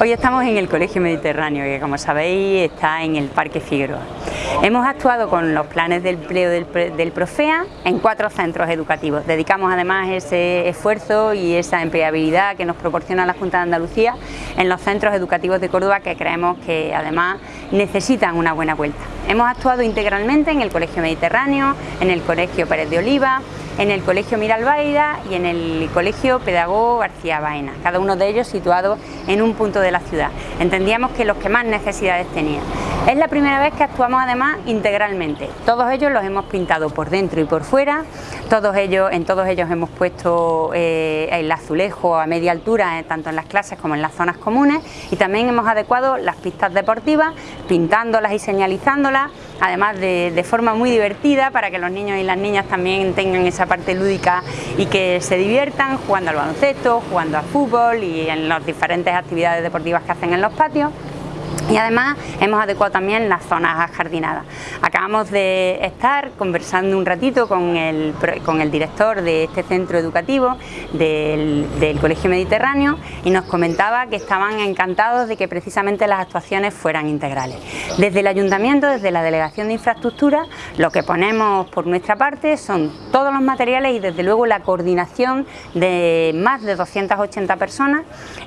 Hoy estamos en el Colegio Mediterráneo, que como sabéis está en el Parque Figueroa. Hemos actuado con los planes de empleo del, Profea en cuatro centros educativos. Dedicamos además ese esfuerzo y esa empleabilidad que nos proporciona la Junta de Andalucía en los centros educativos de Córdoba que creemos que además necesitan una buena vuelta. Hemos actuado integralmente en el Colegio Mediterráneo, en el Colegio Pérez de Oliva, en el Colegio Miralbaida y en el Colegio Pedagogo García Baena, cada uno de ellos situado en un punto de la ciudad. Entendíamos que los que más necesidades tenían. Es la primera vez que actuamos además integralmente. Todos ellos los hemos pintado por dentro y por fuera, todos ellos, en todos ellos hemos puesto eh, el azulejo a media altura, eh, tanto en las clases como en las zonas comunes, y también hemos adecuado las pistas deportivas, pintándolas y señalizándolas, además de, de forma muy divertida para que los niños y las niñas también tengan esa parte lúdica y que se diviertan jugando al baloncesto, jugando al fútbol y en las diferentes actividades deportivas que hacen en los patios y además hemos adecuado también las zonas jardinadas. Acabamos de estar conversando un ratito con el, con el director de este centro educativo del, Colegio Mediterráneo y nos comentaba que estaban encantados de que precisamente las actuaciones fueran integrales. Desde el Ayuntamiento, desde la Delegación de Infraestructura, lo que ponemos por nuestra parte son todos los materiales y desde luego la coordinación de más de 280 personas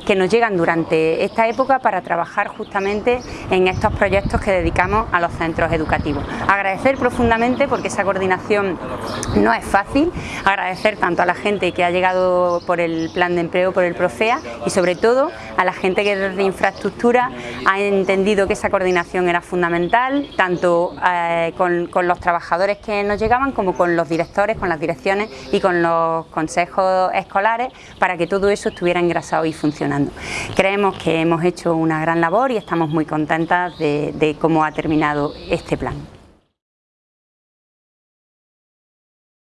que nos llegan durante esta época para trabajar justamente en estos proyectos que dedicamos a los centros educativos. Agradecer profundamente porque esa coordinación no es fácil, agradecer tanto a la gente que ha llegado por el plan de empleo, por el Profea y sobre todo a la gente que desde infraestructura ha entendido que esa coordinación era fundamental, tanto eh, con, con los trabajadores que nos llegaban como con los directores, con las direcciones y con los consejos escolares para que todo eso estuviera engrasado y funcionando. Creemos que hemos hecho una gran labor y estamos muy contentas de, de cómo ha terminado este plan.